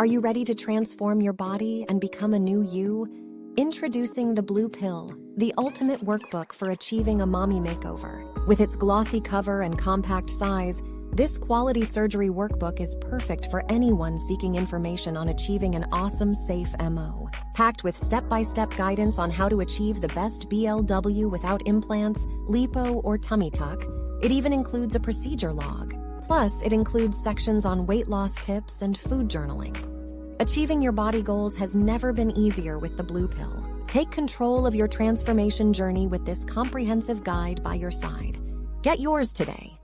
Are you ready to transform your body and become a new you? Introducing the Blue Pill, the ultimate workbook for achieving a mommy makeover. With its glossy cover and compact size, this quality surgery workbook is perfect for anyone seeking information on achieving an awesome, safe MO. Packed with step by step guidance on how to achieve the best BLW without implants, lipo, or tummy tuck, it even includes a procedure log. Plus, it includes sections on weight loss tips and food journaling. Achieving your body goals has never been easier with the Blue Pill. Take control of your transformation journey with this comprehensive guide by your side. Get yours today.